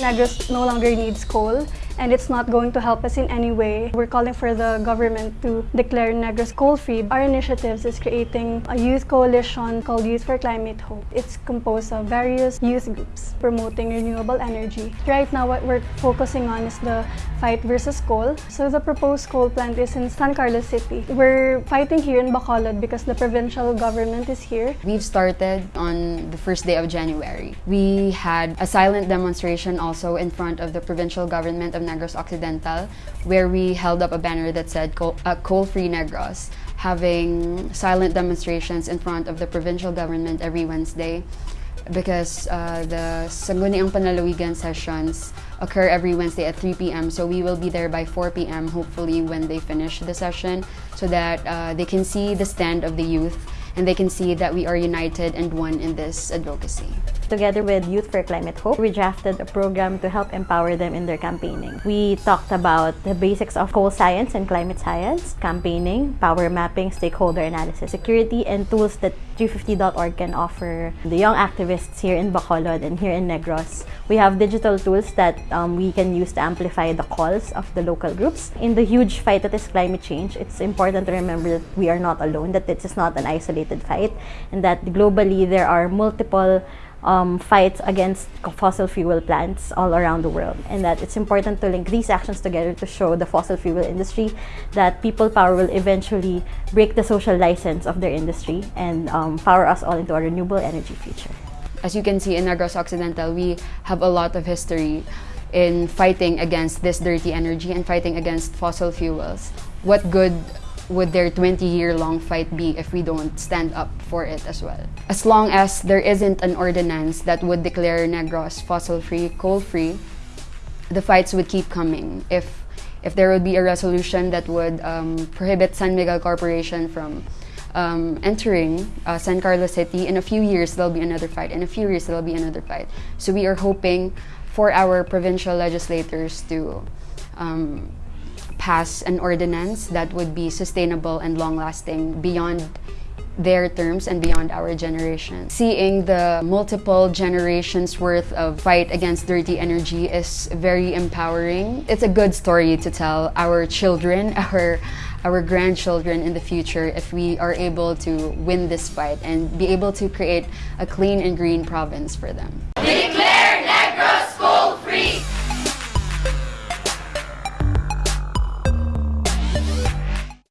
Negros no longer needs coal and it's not going to help us in any way. We're calling for the government to declare Negros coal-free. Our initiatives is creating a youth coalition called Youth for Climate Hope. It's composed of various youth groups promoting renewable energy. Right now, what we're focusing on is the fight versus coal. So the proposed coal plant is in San Carlos City. We're fighting here in Bacolod because the provincial government is here. We've started on the first day of January. We had a silent demonstration also in front of the provincial government of Negros Occidental where we held up a banner that said coal, uh, coal-free Negros having silent demonstrations in front of the provincial government every Wednesday because uh, the Sangguniang Panlalawigan sessions occur every Wednesday at 3 p.m. So we will be there by 4 p.m. hopefully when they finish the session so that uh, they can see the stand of the youth and they can see that we are united and one in this advocacy. Together with Youth for Climate Hope, we drafted a program to help empower them in their campaigning. We talked about the basics of coal science and climate science, campaigning, power mapping, stakeholder analysis, security, and tools that 350.org can offer the young activists here in Bacolod and here in Negros. We have digital tools that um, we can use to amplify the calls of the local groups. In the huge fight that is climate change, it's important to remember that we are not alone, that this is not an isolated fight, and that globally there are multiple um, fights against fossil fuel plants all around the world and that it's important to link these actions together to show the fossil fuel industry that people power will eventually break the social license of their industry and um, power us all into a renewable energy future. As you can see in Negros Occidental, we have a lot of history in fighting against this dirty energy and fighting against fossil fuels. What good would their 20-year-long fight be if we don't stand up for it as well? As long as there isn't an ordinance that would declare Negros fossil-free, coal-free, the fights would keep coming. If, if there would be a resolution that would um, prohibit San Miguel Corporation from um, entering uh, San Carlos City, in a few years there'll be another fight. In a few years there'll be another fight. So we are hoping for our provincial legislators to um, pass an ordinance that would be sustainable and long-lasting beyond their terms and beyond our generation. Seeing the multiple generations worth of fight against dirty energy is very empowering. It's a good story to tell our children, our our grandchildren in the future if we are able to win this fight and be able to create a clean and green province for them.